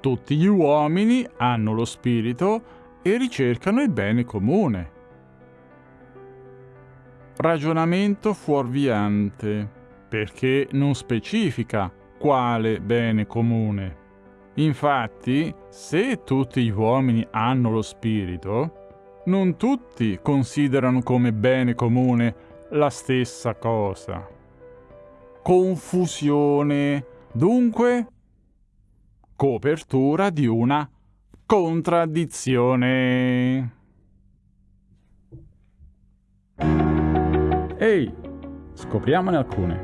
Tutti gli uomini hanno lo spirito e ricercano il bene comune. Ragionamento fuorviante, perché non specifica quale bene comune. Infatti, se tutti gli uomini hanno lo spirito, non tutti considerano come bene comune la stessa cosa. Confusione, dunque, copertura di una contraddizione. Ehi, scopriamone alcune.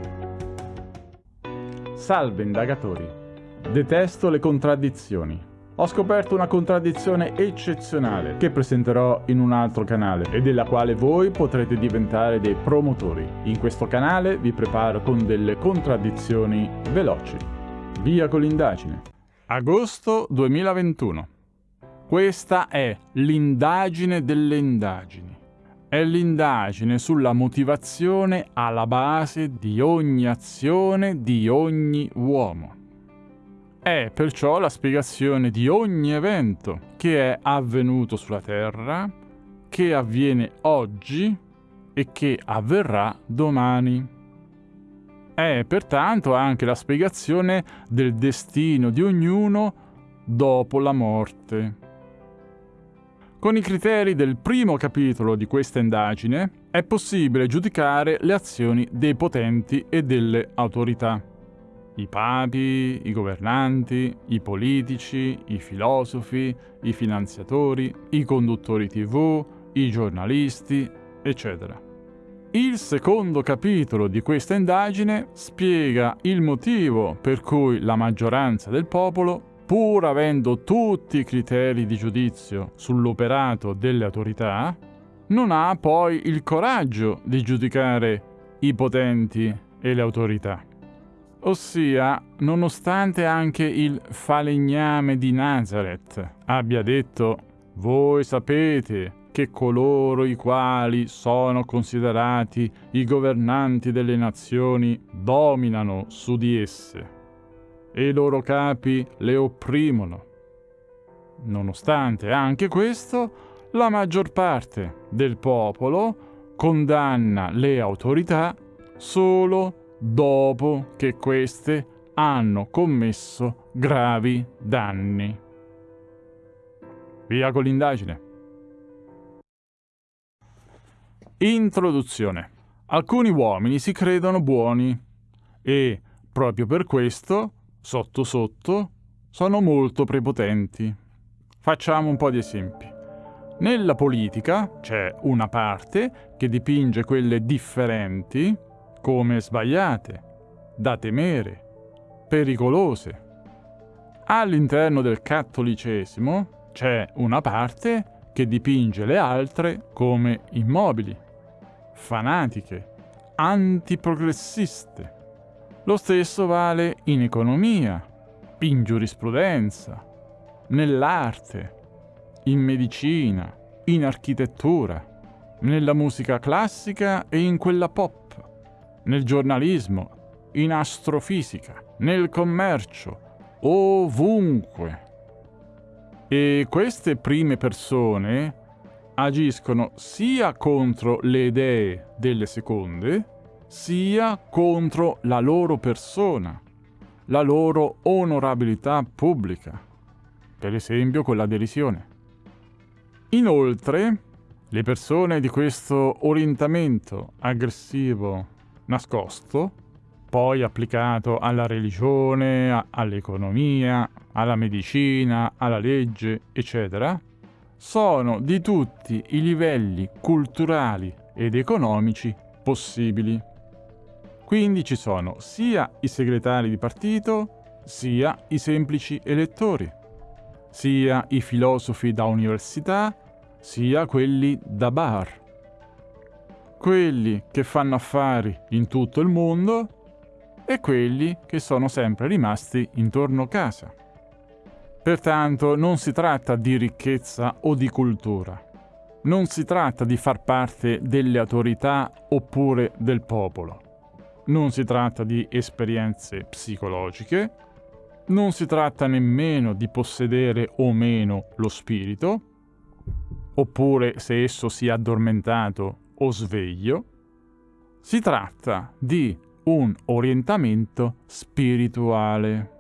Salve indagatori. Detesto le contraddizioni. Ho scoperto una contraddizione eccezionale che presenterò in un altro canale e della quale voi potrete diventare dei promotori. In questo canale vi preparo con delle contraddizioni veloci. Via con l'indagine. Agosto 2021. Questa è l'indagine delle indagini è l'indagine sulla motivazione alla base di ogni azione di ogni uomo. È perciò la spiegazione di ogni evento che è avvenuto sulla Terra, che avviene oggi e che avverrà domani. È pertanto anche la spiegazione del destino di ognuno dopo la morte. Con i criteri del primo capitolo di questa indagine è possibile giudicare le azioni dei potenti e delle autorità. I papi, i governanti, i politici, i filosofi, i finanziatori, i conduttori tv, i giornalisti, eccetera. Il secondo capitolo di questa indagine spiega il motivo per cui la maggioranza del popolo pur avendo tutti i criteri di giudizio sull'operato delle autorità, non ha poi il coraggio di giudicare i potenti e le autorità. Ossia, nonostante anche il falegname di Nazareth abbia detto voi sapete che coloro i quali sono considerati i governanti delle nazioni dominano su di esse e i loro capi le opprimono. Nonostante anche questo, la maggior parte del popolo condanna le autorità solo dopo che queste hanno commesso gravi danni. Via con l'indagine. Introduzione. Alcuni uomini si credono buoni e, proprio per questo, sotto sotto, sono molto prepotenti. Facciamo un po' di esempi. Nella politica c'è una parte che dipinge quelle differenti come sbagliate, da temere, pericolose. All'interno del cattolicesimo c'è una parte che dipinge le altre come immobili, fanatiche, antiprogressiste. Lo stesso vale in economia, in giurisprudenza, nell'arte, in medicina, in architettura, nella musica classica e in quella pop, nel giornalismo, in astrofisica, nel commercio, ovunque. E queste prime persone agiscono sia contro le idee delle seconde, sia contro la loro persona, la loro onorabilità pubblica, per esempio con la derisione. Inoltre, le persone di questo orientamento aggressivo nascosto, poi applicato alla religione, all'economia, alla medicina, alla legge, eccetera, sono di tutti i livelli culturali ed economici possibili. Quindi ci sono sia i segretari di partito, sia i semplici elettori, sia i filosofi da università, sia quelli da bar. Quelli che fanno affari in tutto il mondo e quelli che sono sempre rimasti intorno a casa. Pertanto non si tratta di ricchezza o di cultura. Non si tratta di far parte delle autorità oppure del popolo non si tratta di esperienze psicologiche, non si tratta nemmeno di possedere o meno lo spirito, oppure se esso sia addormentato o sveglio. Si tratta di un orientamento spirituale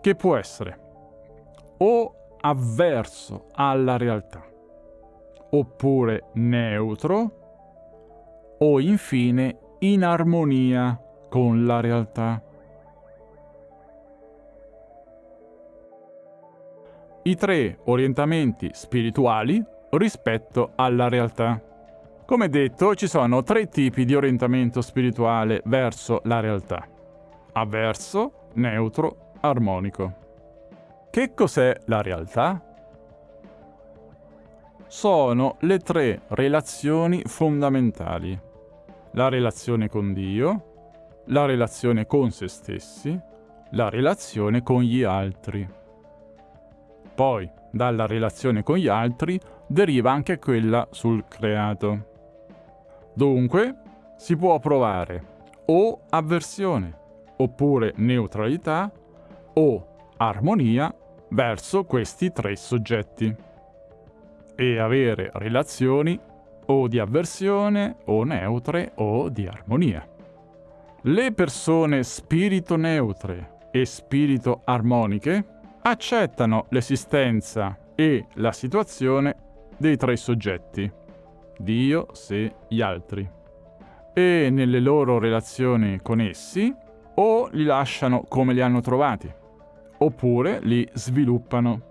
che può essere o avverso alla realtà, oppure neutro, o infine in armonia con la realtà. I tre orientamenti spirituali rispetto alla realtà. Come detto, ci sono tre tipi di orientamento spirituale verso la realtà. Avverso, neutro, armonico. Che cos'è la realtà? Sono le tre relazioni fondamentali. La relazione con Dio, la relazione con se stessi, la relazione con gli altri. Poi, dalla relazione con gli altri, deriva anche quella sul creato. Dunque, si può provare o avversione, oppure neutralità, o armonia verso questi tre soggetti. E avere relazioni o di avversione o neutre o di armonia. Le persone spirito neutre e spirito armoniche accettano l'esistenza e la situazione dei tre soggetti, Dio, sé, gli altri, e nelle loro relazioni con essi o li lasciano come li hanno trovati, oppure li sviluppano.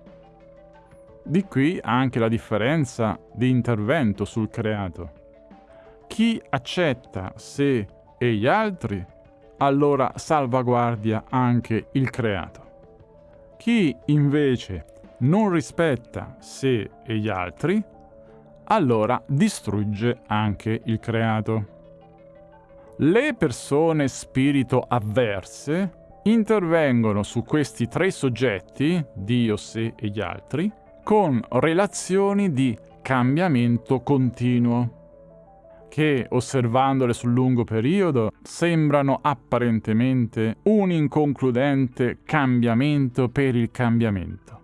Di qui anche la differenza di intervento sul creato. Chi accetta sé e gli altri, allora salvaguardia anche il creato. Chi invece non rispetta sé e gli altri, allora distrugge anche il creato. Le persone spirito avverse intervengono su questi tre soggetti, Dio, sé e gli altri, con relazioni di cambiamento continuo, che osservandole sul lungo periodo sembrano apparentemente un inconcludente cambiamento per il cambiamento,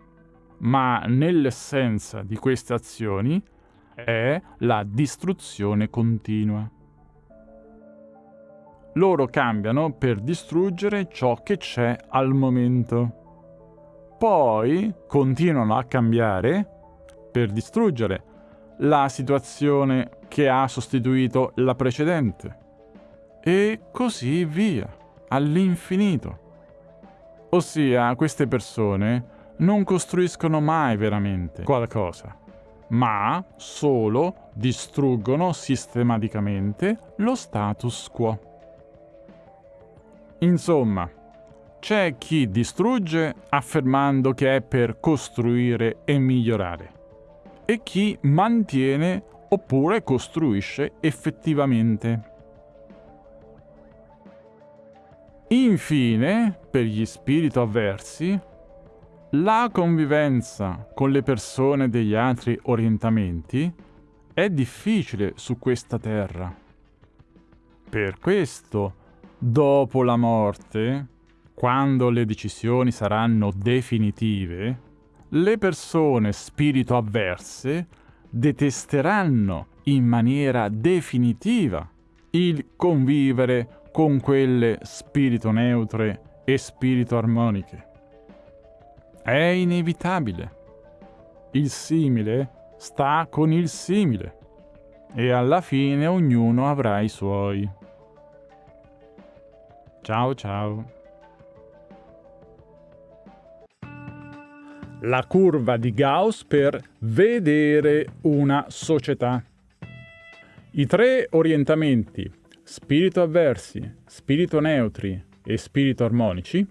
ma nell'essenza di queste azioni è la distruzione continua loro cambiano per distruggere ciò che c'è al momento. Poi continuano a cambiare per distruggere la situazione che ha sostituito la precedente. E così via, all'infinito. Ossia, queste persone non costruiscono mai veramente qualcosa, ma solo distruggono sistematicamente lo status quo. Insomma, c'è chi distrugge affermando che è per costruire e migliorare e chi mantiene oppure costruisce effettivamente. Infine, per gli spiriti avversi, la convivenza con le persone degli altri orientamenti è difficile su questa terra. Per questo dopo la morte, quando le decisioni saranno definitive, le persone spirito avverse detesteranno in maniera definitiva il convivere con quelle spirito neutre e spirito armoniche. È inevitabile. Il simile sta con il simile e alla fine ognuno avrà i suoi. Ciao ciao. La curva di Gauss per vedere una società. I tre orientamenti, spirito avversi, spirito neutri e spirito armonici,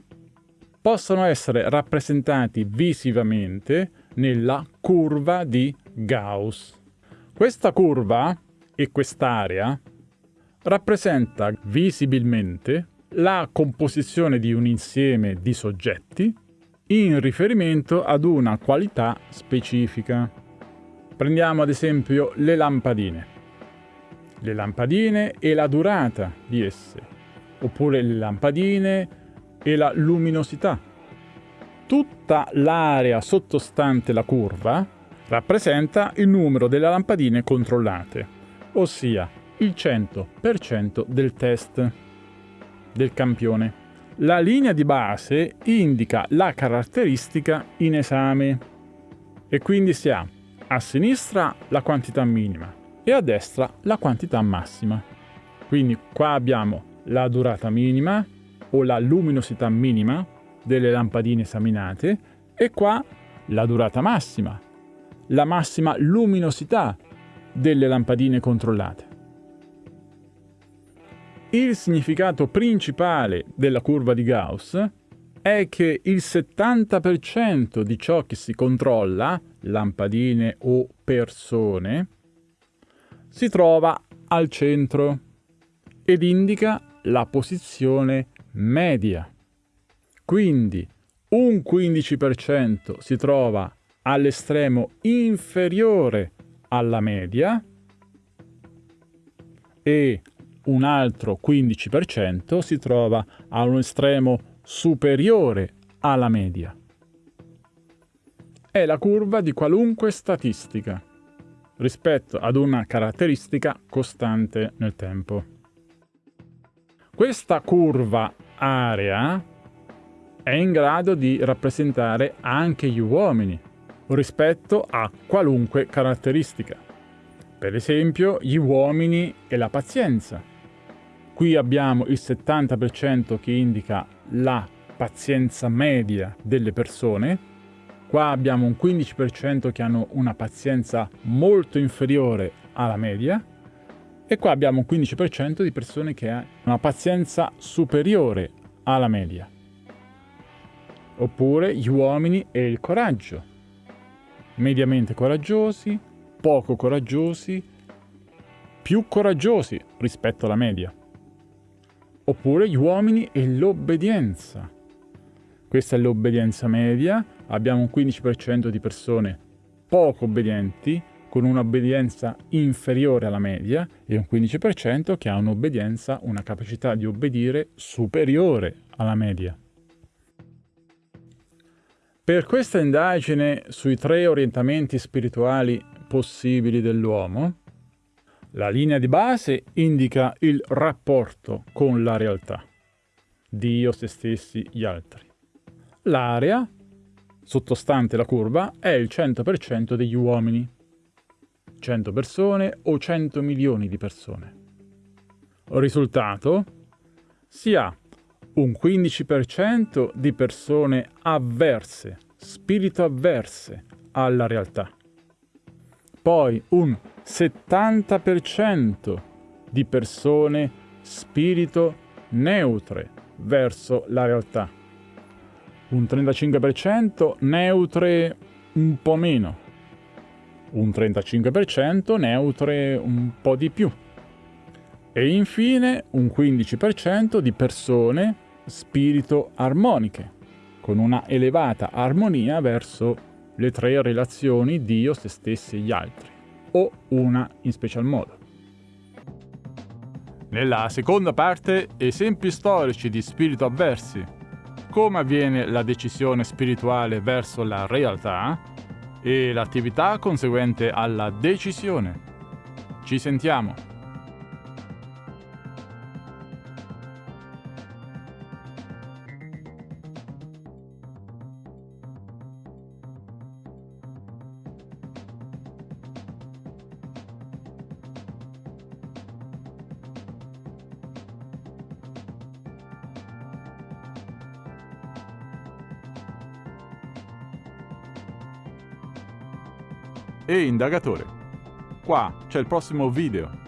possono essere rappresentati visivamente nella curva di Gauss. Questa curva e quest'area rappresenta visibilmente la composizione di un insieme di soggetti in riferimento ad una qualità specifica. Prendiamo ad esempio le lampadine. Le lampadine e la durata di esse, oppure le lampadine e la luminosità tutta l'area sottostante la curva rappresenta il numero delle lampadine controllate, ossia il 100% del test del campione. La linea di base indica la caratteristica in esame e quindi si ha a sinistra la quantità minima e a destra la quantità massima. Quindi qua abbiamo la durata minima o la luminosità minima delle lampadine esaminate e qua la durata massima, la massima luminosità delle lampadine controllate. Il significato principale della curva di Gauss è che il 70% di ciò che si controlla, lampadine o persone, si trova al centro ed indica la posizione media. Quindi un 15% si trova all'estremo inferiore alla media e un altro 15% si trova a un estremo superiore alla media. È la curva di qualunque statistica rispetto ad una caratteristica costante nel tempo. Questa curva area è in grado di rappresentare anche gli uomini rispetto a qualunque caratteristica. Per esempio gli uomini e la pazienza. Qui abbiamo il 70% che indica la pazienza media delle persone, qua abbiamo un 15% che hanno una pazienza molto inferiore alla media e qua abbiamo un 15% di persone che hanno una pazienza superiore alla media. Oppure gli uomini e il coraggio mediamente coraggiosi, poco coraggiosi, più coraggiosi rispetto alla media. Oppure gli uomini e l'obbedienza. Questa è l'obbedienza media, abbiamo un 15% di persone poco obbedienti, con un'obbedienza inferiore alla media, e un 15% che ha un'obbedienza, una capacità di obbedire superiore alla media. Per questa indagine sui tre orientamenti spirituali possibili dell'uomo, la linea di base indica il rapporto con la realtà, Dio, se stessi, gli altri. L'area, sottostante la curva, è il 100% degli uomini, 100 persone o 100 milioni di persone. Risultato si ha un 15% di persone avverse, spirito avverse alla realtà. Poi un 70% di persone spirito neutre verso la realtà. Un 35% neutre un po' meno. Un 35% neutre un po' di più. E infine un 15% di persone spirito armoniche, con una elevata armonia verso le tre relazioni Dio, se stessi e gli altri, o una in special modo. Nella seconda parte, esempi storici di spirito avversi, come avviene la decisione spirituale verso la realtà e l'attività conseguente alla decisione. Ci sentiamo! E indagatore. Qua c'è il prossimo video.